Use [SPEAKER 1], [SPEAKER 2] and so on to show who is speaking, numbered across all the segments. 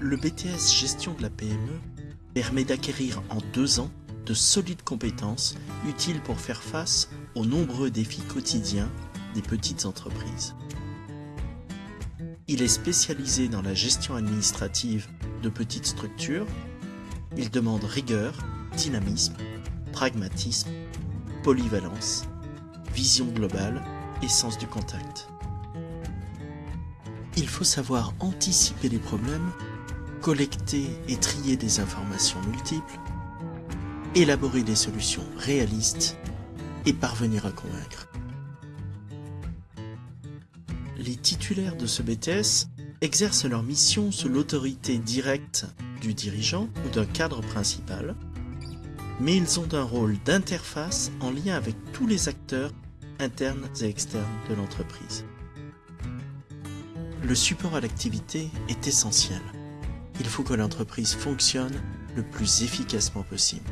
[SPEAKER 1] Le BTS Gestion de la PME permet d'acquérir en deux ans de solides compétences utiles pour faire face aux nombreux défis quotidiens des petites entreprises. Il est spécialisé dans la gestion administrative de petites structures. Il demande rigueur, dynamisme, pragmatisme, polyvalence, vision globale et sens du contact. Il faut savoir anticiper les problèmes, collecter et trier des informations multiples, élaborer des solutions réalistes et parvenir à convaincre. Les titulaires de ce BTS exercent leur mission sous l'autorité directe du dirigeant ou d'un cadre principal, mais ils ont un rôle d'interface en lien avec tous les acteurs internes et externes de l'entreprise. Le support à l'activité est essentiel. Il faut que l'entreprise fonctionne le plus efficacement possible.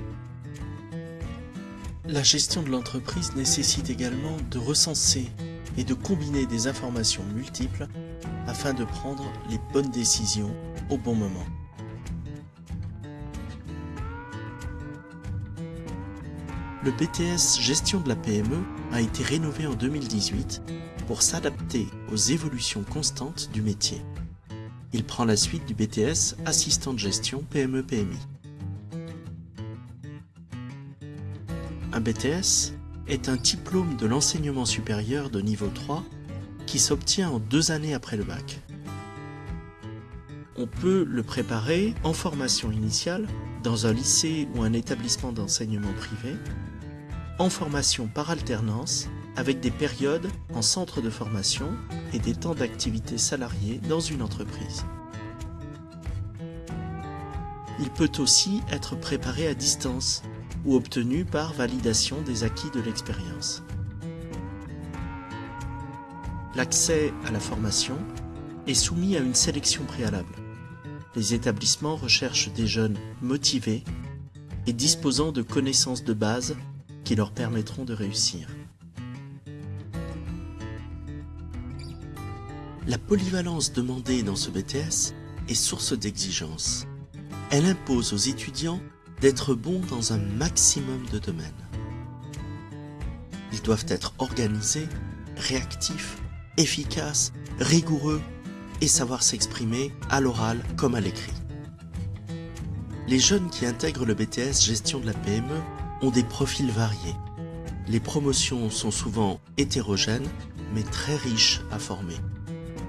[SPEAKER 1] La gestion de l'entreprise nécessite également de recenser et de combiner des informations multiples afin de prendre les bonnes décisions au bon moment. Le BTS Gestion de la PME a été rénové en 2018 pour s'adapter aux évolutions constantes du métier. Il prend la suite du BTS Assistant de gestion PME-PMI. Un BTS est un diplôme de l'enseignement supérieur de niveau 3 qui s'obtient en deux années après le bac. On peut le préparer en formation initiale dans un lycée ou un établissement d'enseignement privé, en formation par alternance avec des périodes en centre de formation et des temps d'activité salariés dans une entreprise. Il peut aussi être préparé à distance ou obtenu par validation des acquis de l'expérience. L'accès à la formation est soumis à une sélection préalable. Les établissements recherchent des jeunes motivés et disposant de connaissances de base qui leur permettront de réussir. La polyvalence demandée dans ce BTS est source d'exigence. Elle impose aux étudiants d'être bons dans un maximum de domaines. Ils doivent être organisés, réactifs, efficaces, rigoureux et savoir s'exprimer à l'oral comme à l'écrit. Les jeunes qui intègrent le BTS Gestion de la PME ont des profils variés. Les promotions sont souvent hétérogènes mais très riches à former.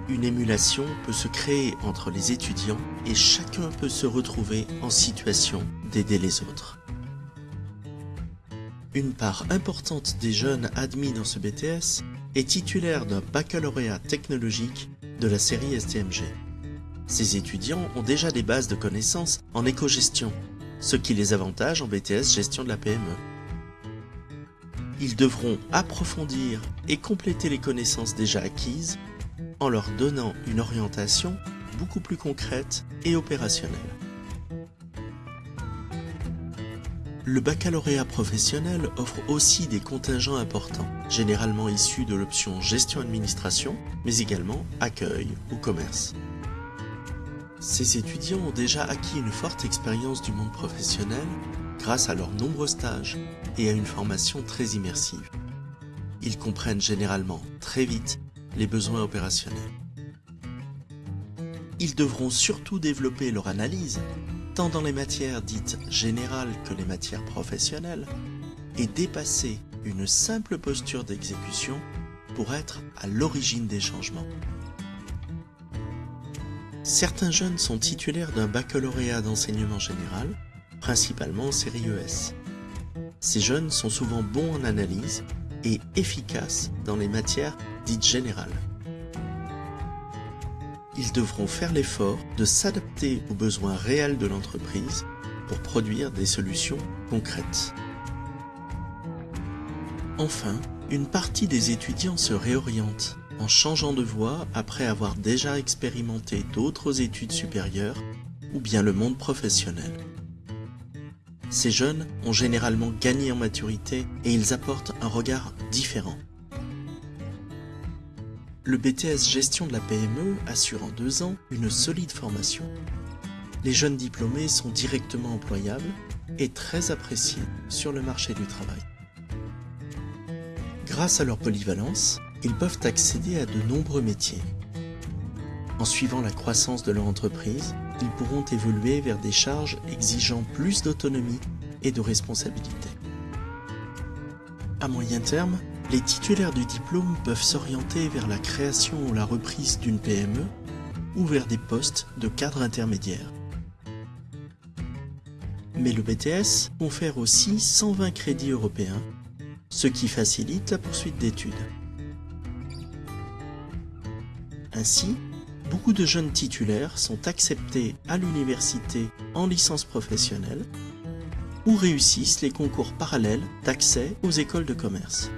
[SPEAKER 1] Une émulation peut se créer entre les étudiants et chacun peut se retrouver en situation d'aider les autres. Une part importante des jeunes admis dans ce BTS est titulaire d'un baccalauréat technologique de la série STMG. Ces étudiants ont déjà des bases de connaissances en éco-gestion, ce qui les avantage en BTS gestion de la PME. Ils devront approfondir et compléter les connaissances déjà acquises en leur donnant une orientation beaucoup plus concrète et opérationnelle. Le baccalauréat professionnel offre aussi des contingents importants, généralement issus de l'option gestion-administration, mais également accueil ou commerce. Ces étudiants ont déjà acquis une forte expérience du monde professionnel grâce à leurs nombreux stages et à une formation très immersive. Ils comprennent généralement très vite les besoins opérationnels. Ils devront surtout développer leur analyse, tant dans les matières dites générales que les matières professionnelles, et dépasser une simple posture d'exécution pour être à l'origine des changements. Certains jeunes sont titulaires d'un baccalauréat d'enseignement général, principalement en série ES. Ces jeunes sont souvent bons en analyse et efficaces dans les matières dites générales. Ils devront faire l'effort de s'adapter aux besoins réels de l'entreprise pour produire des solutions concrètes. Enfin, une partie des étudiants se réoriente en changeant de voie après avoir déjà expérimenté d'autres études supérieures ou bien le monde professionnel. Ces jeunes ont généralement gagné en maturité et ils apportent un regard différent. Le BTS Gestion de la PME assure en deux ans une solide formation. les jeunes diplômés sont directement employables et très appréciés sur le marché du travail. Grâce à leur polyvalence, ils peuvent accéder à de nombreux métiers. En suivant la croissance de leur entreprise, ils pourront évoluer vers des charges exigeant plus d'autonomie et de responsabilité. À moyen terme, les titulaires du diplôme peuvent s'orienter vers la création ou la reprise d'une PME ou vers des postes de cadre intermédiaire. Mais le BTS confère aussi 120 crédits européens, ce qui facilite la poursuite d'études. Ainsi, beaucoup de jeunes titulaires sont acceptés à l'université en licence professionnelle ou réussissent les concours parallèles d'accès aux écoles de commerce.